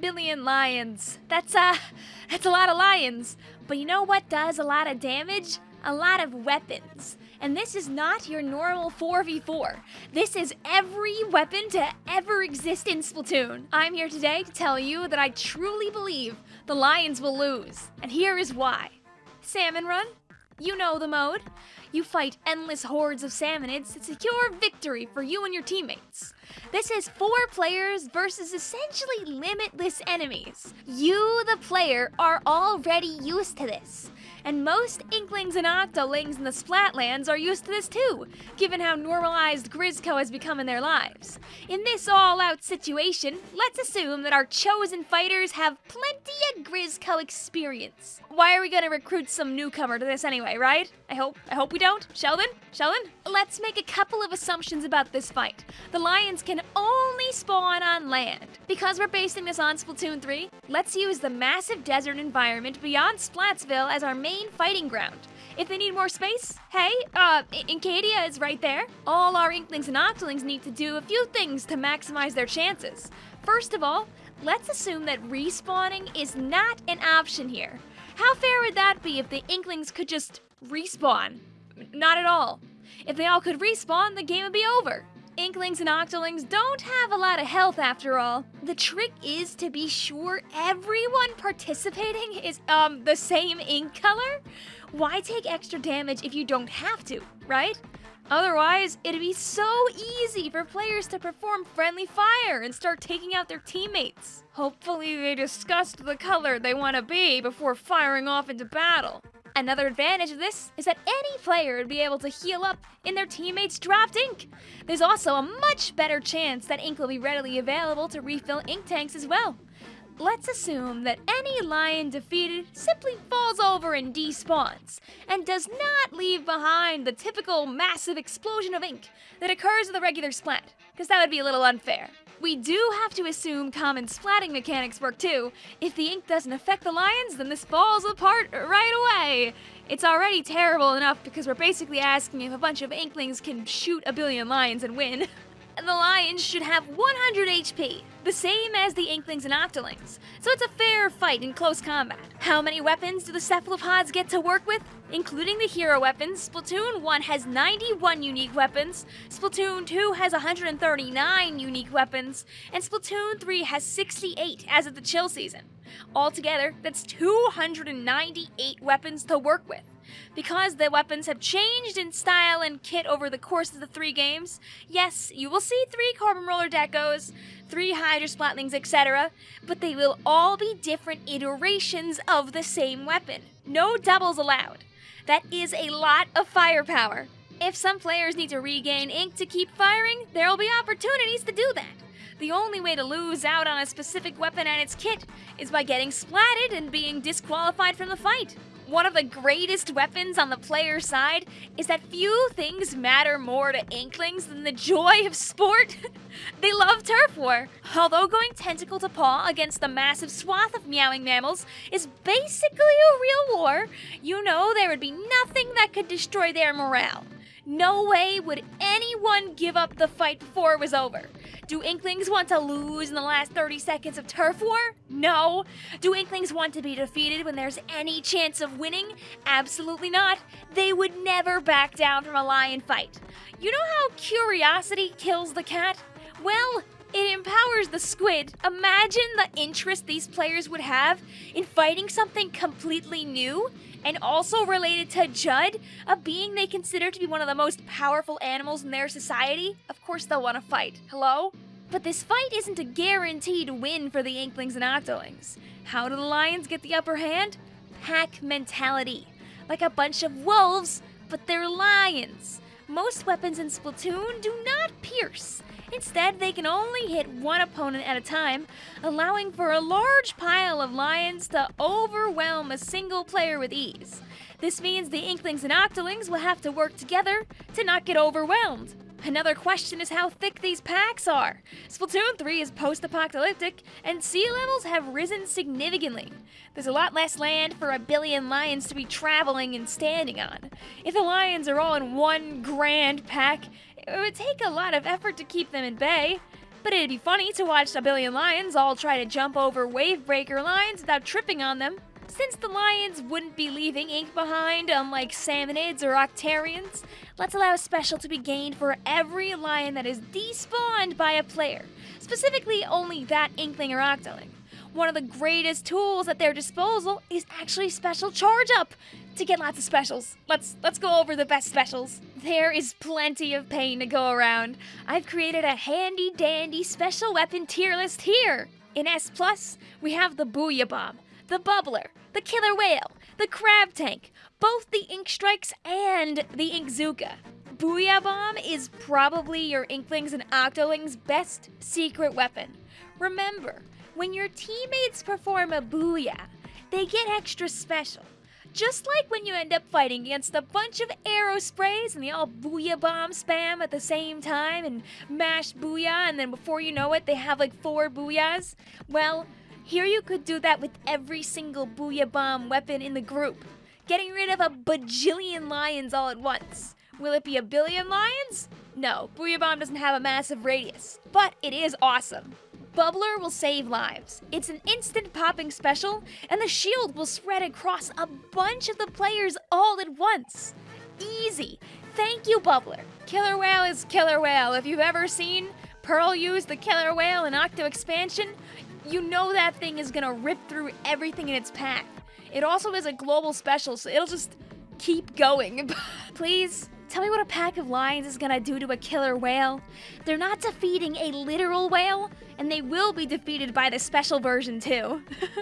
billion lions. That's, uh, that's a lot of lions. But you know what does a lot of damage? A lot of weapons. And this is not your normal 4v4. This is every weapon to ever exist in Splatoon. I'm here today to tell you that I truly believe the Lions will lose. And here is why. Salmon Run? You know the mode. You fight endless hordes of salmonids to secure victory for you and your teammates. This is four players versus essentially limitless enemies. You, the player, are already used to this. And most Inklings and Octolings in the Splatlands are used to this too, given how normalized Grizzco has become in their lives. In this all-out situation, let's assume that our chosen fighters have plenty of Grizzco experience. Why are we gonna recruit some newcomer to this anyway, right? I hope, I hope we don't. Sheldon? Sheldon? Let's make a couple of assumptions about this fight. The Lions can only spawn on land. Because we're basing this on Splatoon 3, let's use the massive desert environment beyond Splatsville as our main main fighting ground. If they need more space, hey, uh, Inkadia is right there. All our Inklings and Octolings need to do a few things to maximize their chances. First of all, let's assume that respawning is not an option here. How fair would that be if the Inklings could just respawn? Not at all. If they all could respawn, the game would be over. Inklings and Octolings don't have a lot of health after all. The trick is to be sure everyone participating is, um, the same ink color. Why take extra damage if you don't have to, right? Otherwise, it'd be so easy for players to perform friendly fire and start taking out their teammates. Hopefully they discussed the color they want to be before firing off into battle. Another advantage of this is that any player would be able to heal up in their teammates' dropped ink. There's also a much better chance that ink will be readily available to refill ink tanks as well. Let's assume that any lion defeated simply falls over and despawns, and does not leave behind the typical massive explosion of ink that occurs in the regular splat, because that would be a little unfair. We do have to assume common splatting mechanics work too. If the ink doesn't affect the lions, then this falls apart right away. It's already terrible enough because we're basically asking if a bunch of inklings can shoot a billion lions and win. the lions should have 100 HP, the same as the Inklings and Octolings, so it's a fair fight in close combat. How many weapons do the cephalopods get to work with? Including the hero weapons, Splatoon 1 has 91 unique weapons, Splatoon 2 has 139 unique weapons, and Splatoon 3 has 68 as of the chill season. Altogether, that's 298 weapons to work with. Because the weapons have changed in style and kit over the course of the three games, yes, you will see three Carbon Roller Decos, three Hydra Splatlings, etc., but they will all be different iterations of the same weapon. No doubles allowed. That is a lot of firepower. If some players need to regain ink to keep firing, there will be opportunities to do that. The only way to lose out on a specific weapon and its kit is by getting splatted and being disqualified from the fight. One of the greatest weapons on the player side is that few things matter more to Inklings than the joy of sport. they love turf war. Although going tentacle to paw against the massive swath of meowing mammals is basically a real war, you know there would be nothing that could destroy their morale. No way would anyone give up the fight before it was over. Do Inklings want to lose in the last 30 seconds of turf war? No. Do Inklings want to be defeated when there's any chance of winning? Absolutely not. They would never back down from a lion fight. You know how curiosity kills the cat? Well, it empowers the squid. Imagine the interest these players would have in fighting something completely new and also related to Judd, a being they consider to be one of the most powerful animals in their society. Of course they'll want to fight. Hello? But this fight isn't a guaranteed win for the Inklings and Octolings. How do the Lions get the upper hand? Pack mentality. Like a bunch of wolves, but they're lions. Most weapons in Splatoon do not pierce. Instead, they can only hit one opponent at a time, allowing for a large pile of lions to overwhelm a single player with ease. This means the Inklings and Octolings will have to work together to not get overwhelmed. Another question is how thick these packs are. Splatoon 3 is post-apocalyptic, and sea levels have risen significantly. There's a lot less land for a billion lions to be traveling and standing on. If the lions are all in one grand pack, it would take a lot of effort to keep them in bay. But it'd be funny to watch a billion lions all try to jump over wavebreaker lines without tripping on them. Since the lions wouldn't be leaving ink behind, unlike salmonids or octarians, let's allow a special to be gained for every lion that is despawned by a player, specifically only that inkling or octoling. One of the greatest tools at their disposal is actually special charge up to get lots of specials. Let's let's go over the best specials. There is plenty of pain to go around. I've created a handy dandy special weapon tier list here. In S plus, we have the Booyah Bomb, the Bubbler, the Killer Whale, the Crab Tank, both the Ink Strikes and the Ink Zooka. Booyah Bomb is probably your Inklings and Octolings' best secret weapon. Remember, when your teammates perform a Booyah, they get extra special. Just like when you end up fighting against a bunch of Aerosprays and they all booyah bomb spam at the same time and mash booyah, and then before you know it, they have like four booyahs. Well, here you could do that with every single booyah bomb weapon in the group, getting rid of a bajillion lions all at once. Will it be a billion lions? No, Booyah Bomb doesn't have a massive radius, but it is awesome. Bubbler will save lives. It's an instant popping special, and the shield will spread across a bunch of the players all at once. Easy. Thank you, Bubbler. Killer Whale is Killer Whale. If you've ever seen Pearl use the Killer Whale in Octo Expansion, you know that thing is gonna rip through everything in its path. It also is a global special, so it'll just keep going. Please, Tell me what a pack of lions is gonna do to a killer whale. They're not defeating a literal whale, and they will be defeated by the special version too.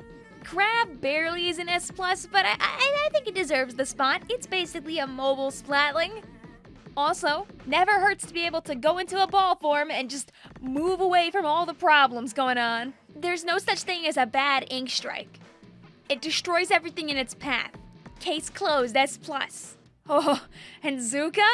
Crab barely is an S+, but I, I, I think it deserves the spot. It's basically a mobile splatling. Also, never hurts to be able to go into a ball form and just move away from all the problems going on. There's no such thing as a bad ink strike. It destroys everything in its path. Case closed, S+. Oh, and Zooka?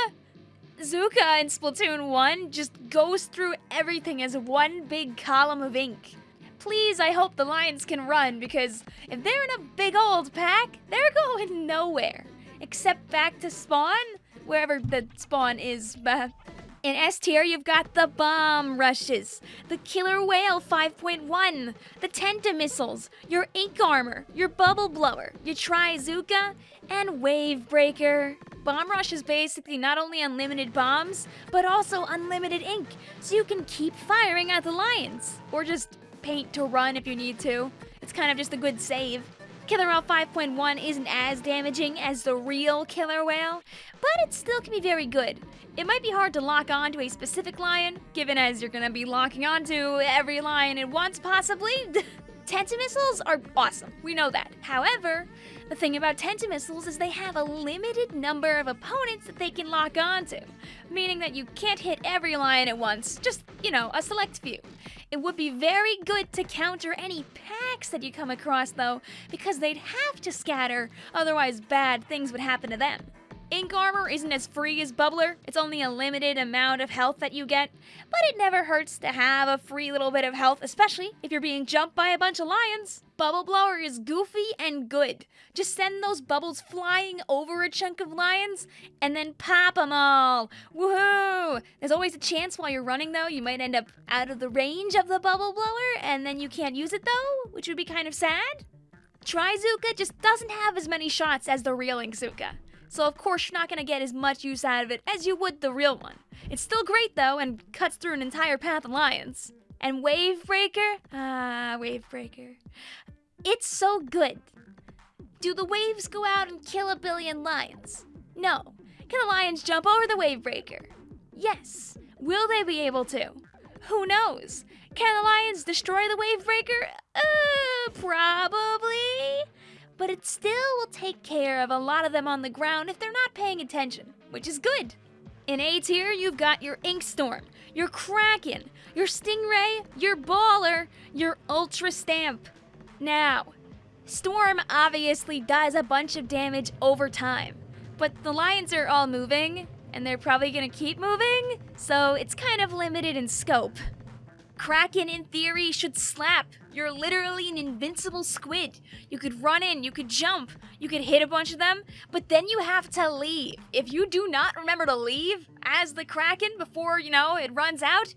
Zooka in Splatoon 1 just goes through everything as one big column of ink. Please, I hope the lions can run because if they're in a big old pack, they're going nowhere. Except back to spawn, wherever the spawn is. In S tier, you've got the Bomb Rushes, the Killer Whale 5.1, the Tenta Missiles, your Ink Armor, your Bubble Blower, your Trizooka, and Wave Breaker. Bomb Rush is basically not only unlimited bombs, but also unlimited ink, so you can keep firing at the lions. Or just paint to run if you need to. It's kind of just a good save. Killer Whale 5.1 isn't as damaging as the real Killer Whale, but it still can be very good. It might be hard to lock onto a specific lion, given as you're gonna be locking onto every lion at once, possibly. Tenta missiles are awesome, we know that. However, the thing about Tenta missiles is they have a limited number of opponents that they can lock onto, meaning that you can't hit every lion at once, just, you know, a select few. It would be very good to counter any packs that you come across, though, because they'd have to scatter, otherwise bad things would happen to them. Ink armor isn't as free as Bubbler, it's only a limited amount of health that you get, but it never hurts to have a free little bit of health, especially if you're being jumped by a bunch of lions. Bubble Blower is goofy and good. Just send those bubbles flying over a chunk of lions and then pop them all. Woohoo! There's always a chance while you're running though, you might end up out of the range of the Bubble Blower and then you can't use it though, which would be kind of sad. Trizooka just doesn't have as many shots as the real Inkzooka so of course you're not going to get as much use out of it as you would the real one. It's still great though, and cuts through an entire path of lions. And Wavebreaker? Ah, Wavebreaker. It's so good. Do the waves go out and kill a billion lions? No. Can the lions jump over the Wavebreaker? Yes. Will they be able to? Who knows? Can the lions destroy the Wavebreaker? Uh, probably but it still will take care of a lot of them on the ground if they're not paying attention, which is good. In A tier, you've got your Inkstorm, your Kraken, your Stingray, your Baller, your Ultra Stamp. Now, Storm obviously does a bunch of damage over time, but the lions are all moving, and they're probably gonna keep moving, so it's kind of limited in scope. Kraken, in theory, should slap. You're literally an invincible squid. You could run in, you could jump, you could hit a bunch of them, but then you have to leave. If you do not remember to leave as the Kraken before, you know, it runs out,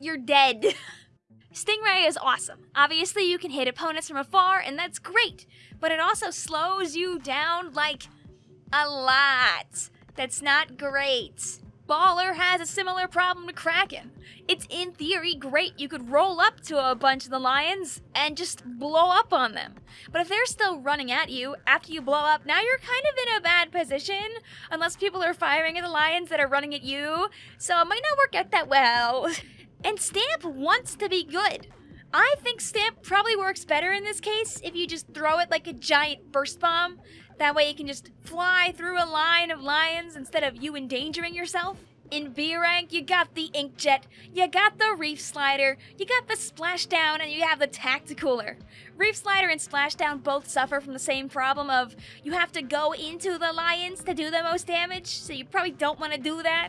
you're dead. Stingray is awesome. Obviously, you can hit opponents from afar, and that's great, but it also slows you down like a lot. That's not great. Baller has a similar problem to Kraken. It's in theory great. You could roll up to a bunch of the lions and just blow up on them. But if they're still running at you after you blow up, now you're kind of in a bad position unless people are firing at the lions that are running at you. So it might not work out that well. And Stamp wants to be good. I think Stamp probably works better in this case if you just throw it like a giant burst bomb. That way you can just fly through a line of lions instead of you endangering yourself. In B rank, you got the Inkjet, you got the Reef Slider, you got the Splashdown, and you have the Tacticooler. Reef Slider and Splashdown both suffer from the same problem of you have to go into the lions to do the most damage, so you probably don't want to do that.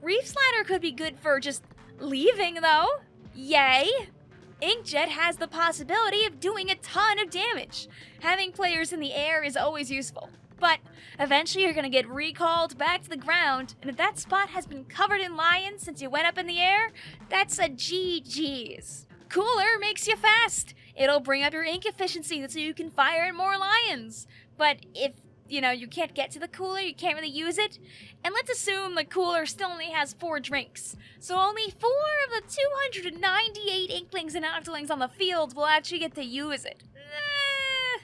Reef Slider could be good for just leaving, though. Yay! Inkjet has the possibility of doing a ton of damage. Having players in the air is always useful. But eventually you're gonna get recalled back to the ground, and if that spot has been covered in lions since you went up in the air, that's a GG's. Cooler makes you fast. It'll bring up your ink efficiency so you can fire at more lions. But if you know, you can't get to the cooler, you can't really use it. And let's assume the cooler still only has four drinks. So only four of the 298 Inklings and Octolings on the field will actually get to use it. Eh.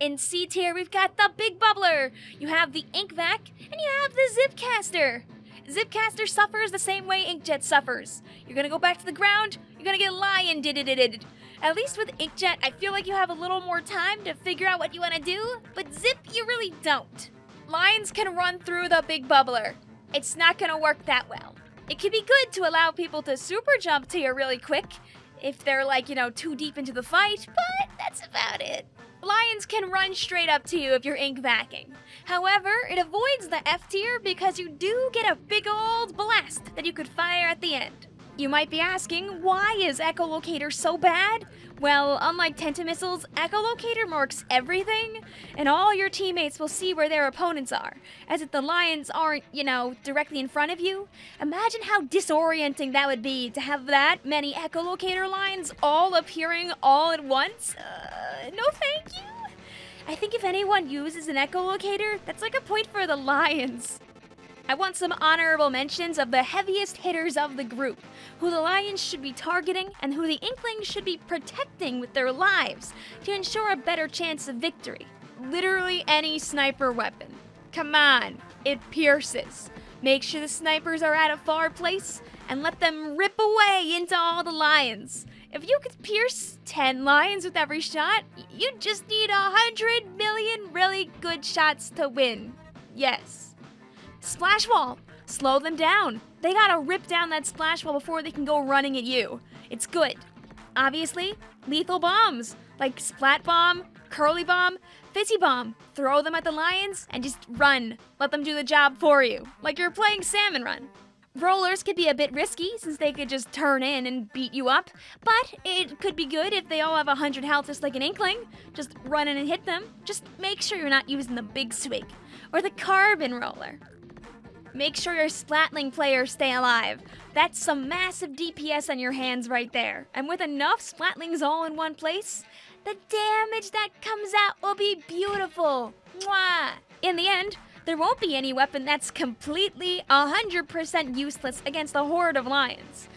In C tier, we've got the Big Bubbler. You have the Ink Vac, and you have the Zipcaster. Zipcaster suffers the same way Inkjet suffers. You're gonna go back to the ground, you're gonna get lion did it did At least with Inkjet, I feel like you have a little more time to figure out what you want to do, but Zip, you really don't. Lions can run through the big bubbler. It's not gonna work that well. It can be good to allow people to super jump to you really quick if they're like, you know, too deep into the fight, but that's about it. Lions can run straight up to you if you're ink vacking. However, it avoids the F tier because you do get a big old blast that you could fire at the end. You might be asking, why is Echolocator so bad? Well, unlike Tentamissiles, Echolocator marks everything, and all your teammates will see where their opponents are, as if the lions aren't, you know, directly in front of you. Imagine how disorienting that would be to have that many Echolocator lines all appearing all at once. Uh, no thank you. I think if anyone uses an echolocator, that's like a point for the Lions. I want some honorable mentions of the heaviest hitters of the group, who the Lions should be targeting and who the Inklings should be protecting with their lives to ensure a better chance of victory. Literally any sniper weapon. Come on, it pierces. Make sure the snipers are at a far place and let them rip away into all the lions. If you could pierce 10 lions with every shot, you just need a hundred million really good shots to win. Yes. Splash wall! Slow them down. They gotta rip down that splash wall before they can go running at you. It's good. Obviously, lethal bombs like Splat Bomb, Curly Bomb, Fizzy Bomb. Throw them at the lions and just run. Let them do the job for you, like you're playing Salmon Run. Rollers could be a bit risky since they could just turn in and beat you up, but it could be good if they all have 100 health just like an Inkling. Just run in and hit them. Just make sure you're not using the big swig or the carbon roller. Make sure your Splatling players stay alive. That's some massive DPS on your hands right there. And with enough Splatlings all in one place, the damage that comes out will be beautiful. Mwah! In the end, there won't be any weapon that's completely 100% useless against a horde of lions.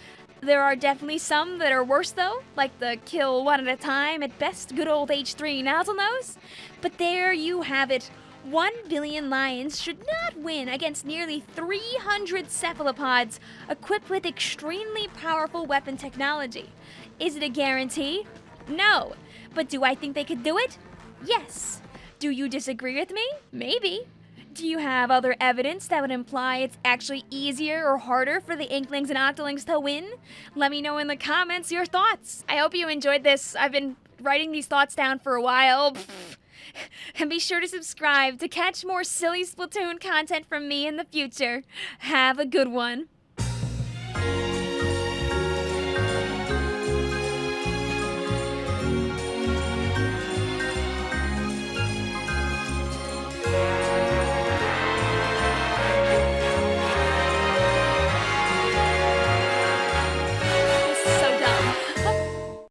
There are definitely some that are worse though, like the kill one at a time at best good old H3 Nozzlenose. But there you have it. 1 billion lions should not win against nearly 300 cephalopods equipped with extremely powerful weapon technology. Is it a guarantee? No. But do I think they could do it? Yes. Do you disagree with me? Maybe. Do you have other evidence that would imply it's actually easier or harder for the Inklings and Octolings to win? Let me know in the comments your thoughts. I hope you enjoyed this. I've been writing these thoughts down for a while. and be sure to subscribe to catch more silly Splatoon content from me in the future. Have a good one.